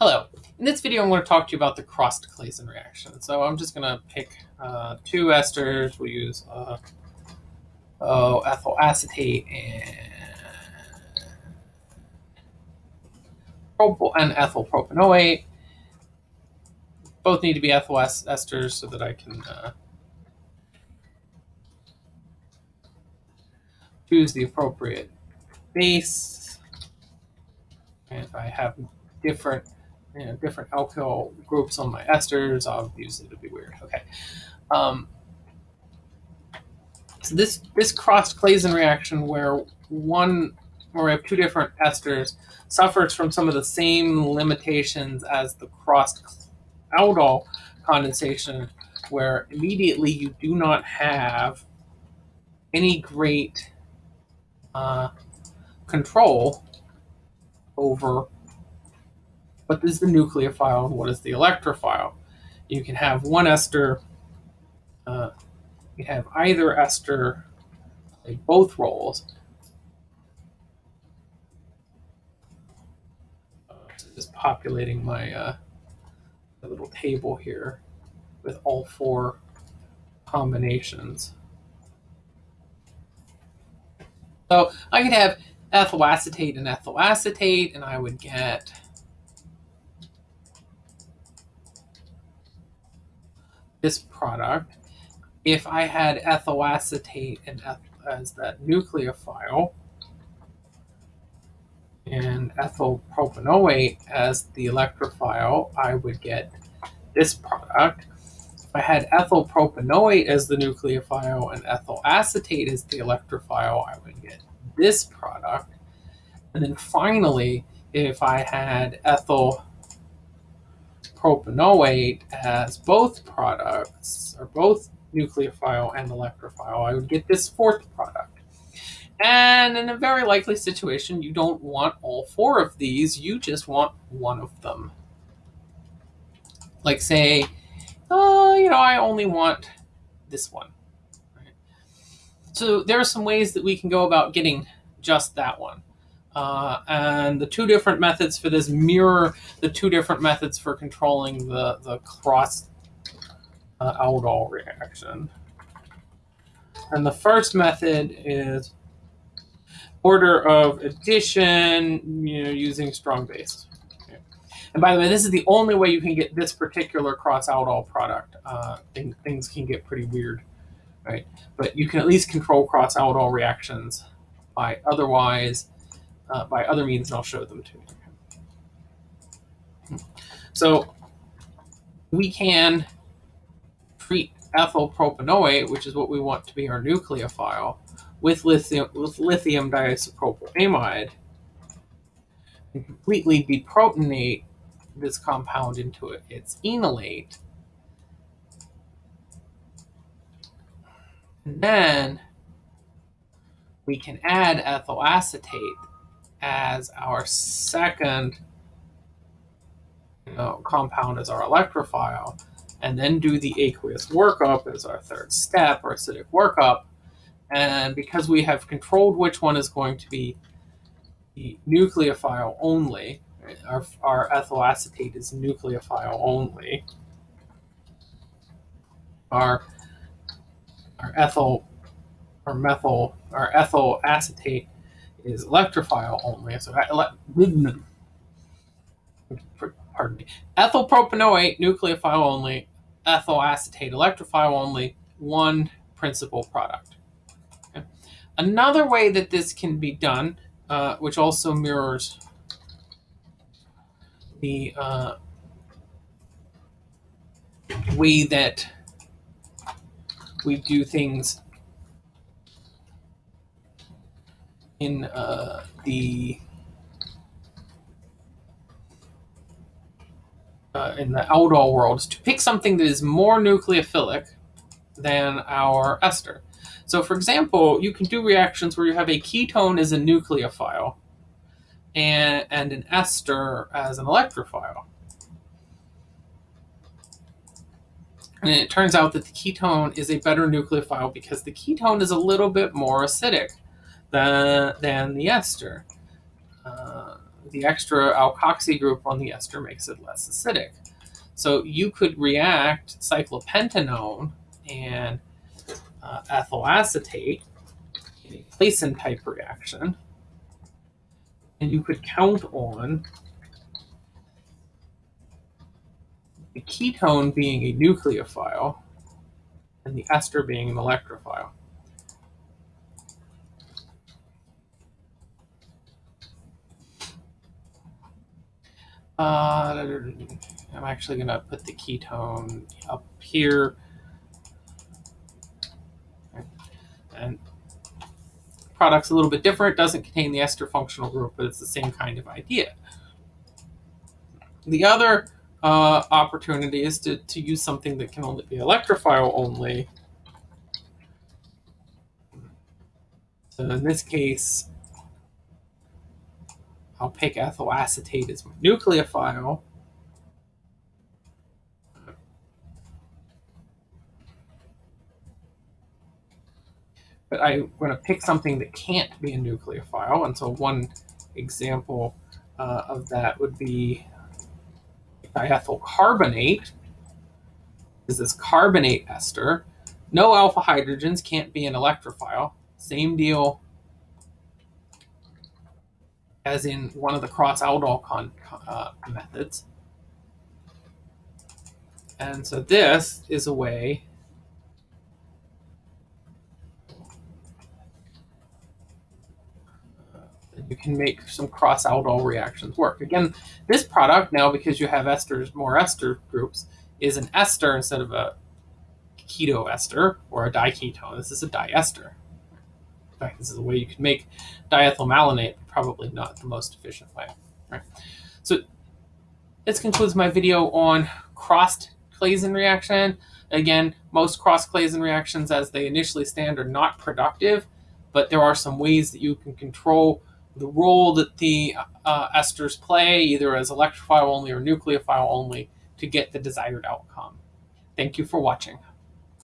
Hello. In this video, I'm going to talk to you about the Crossed-Claisen reaction. So I'm just going to pick uh, two esters. We'll use uh, oh, ethyl acetate and propyl and ethyl propanoate. Both need to be ethyl esters so that I can uh, choose the appropriate base. And I have different you know, different alkyl groups on my esters. Obviously, it'll be weird. Okay. Um, so this this Crossed-Claisen reaction, where one where we have two different esters, suffers from some of the same limitations as the crossed aldol condensation, where immediately you do not have any great uh, control over what is the nucleophile and what is the electrophile. You can have one ester, uh, you have either ester play both roles. Uh, just populating my uh, little table here with all four combinations. So I could have ethyl acetate and ethyl acetate, and I would get this product, if I had ethyl acetate and as that nucleophile, and ethyl propanoate as the electrophile, I would get this product. If I had ethyl propanoate as the nucleophile and ethyl acetate as the electrophile, I would get this product. And then finally, if I had ethyl propanoate as both products, or both nucleophile and electrophile, I would get this fourth product. And in a very likely situation, you don't want all four of these, you just want one of them. Like say, oh, you know, I only want this one. Right? So there are some ways that we can go about getting just that one. Uh, and the two different methods for this mirror the two different methods for controlling the, the cross uh, aldol reaction. And the first method is order of addition, you know, using strong base. And by the way, this is the only way you can get this particular cross aldol product. Uh, thing, things can get pretty weird, right? But you can at least control cross aldol reactions by otherwise uh, by other means, and I'll show them to you. So we can treat ethyl propanoate, which is what we want to be our nucleophile, with lithium, with lithium diisopropyl amide, and completely deprotonate this compound into its enolate. And then we can add ethyl acetate as our second you know, compound as our electrophile, and then do the aqueous workup as our third step, or acidic workup. And because we have controlled which one is going to be the nucleophile only, our, our ethyl acetate is nucleophile only, our, our ethyl or methyl, our ethyl acetate is electrophile only. So, pardon me, ethyl nucleophile only, ethyl acetate, electrophile only, one principal product. Another way that this can be done, uh, which also mirrors the uh, way that we do things in uh, the uh, in the aldol world to pick something that is more nucleophilic than our ester. So for example, you can do reactions where you have a ketone as a nucleophile and, and an ester as an electrophile. And it turns out that the ketone is a better nucleophile because the ketone is a little bit more acidic than, than the ester. Uh, the extra alkoxy group on the ester makes it less acidic. So you could react cyclopentanone and uh, ethyl acetate in a Claisen type reaction. And you could count on the ketone being a nucleophile and the ester being an electrophile. Uh, I'm actually going to put the ketone up here. And product's a little bit different. Doesn't contain the ester functional group, but it's the same kind of idea. The other uh, opportunity is to, to use something that can only be electrophile only. So in this case, I'll pick ethyl acetate as my nucleophile. But I'm going to pick something that can't be a nucleophile. And so one example uh, of that would be diethyl carbonate This is this carbonate ester. No alpha hydrogens can't be an electrophile. Same deal as in one of the cross aldol uh, methods. And so this is a way you can make some cross aldol reactions work. Again, this product now, because you have esters, more ester groups, is an ester instead of a keto ester or a diketone. This is a diester. In fact, this is a way you could make diethyl malonate, probably not the most efficient way. Right. So this concludes my video on crossed Claisen reaction. Again, most cross Claisen reactions as they initially stand are not productive, but there are some ways that you can control the role that the uh, esters play, either as electrophile only or nucleophile only, to get the desired outcome. Thank you for watching.